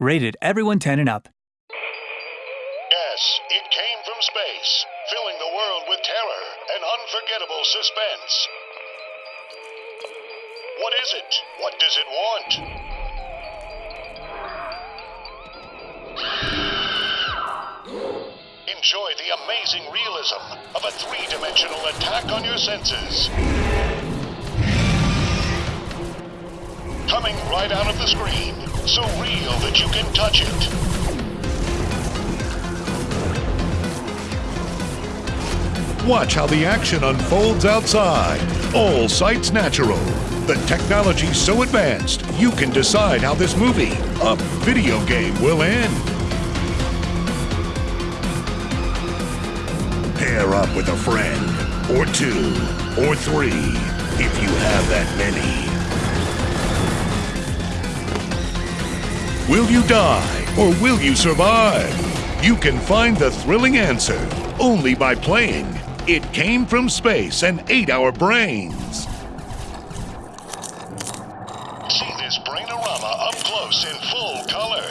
Rated everyone 10 and up. Yes, it came from space, filling the world with terror and unforgettable suspense. What is it? What does it want? Enjoy the amazing realism of a three dimensional attack on your senses. Coming right out of the screen, so real that you can touch it. Watch how the action unfolds outside. All sights natural. The technology so advanced, you can decide how this movie, a video game, will end. Pair up with a friend, or two, or three, if you have that many. Will you die, or will you survive? You can find the thrilling answer only by playing It Came from Space and Ate Our Brains. See this brainorama up close in full color.